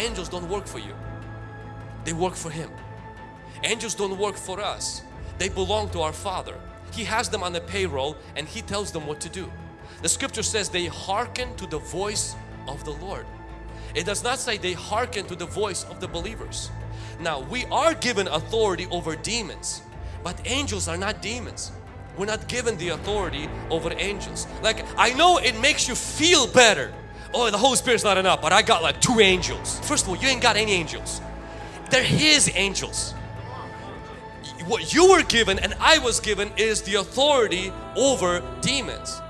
angels don't work for you. They work for Him. Angels don't work for us. They belong to our Father. He has them on the payroll and He tells them what to do. The scripture says they hearken to the voice of the Lord. It does not say they hearken to the voice of the believers. Now we are given authority over demons but angels are not demons. We're not given the authority over angels. Like I know it makes you feel better. Oh the Holy Spirit's not enough but I got like two angels. First of all you ain't got any angels. They're His angels. What you were given and I was given is the authority over demons.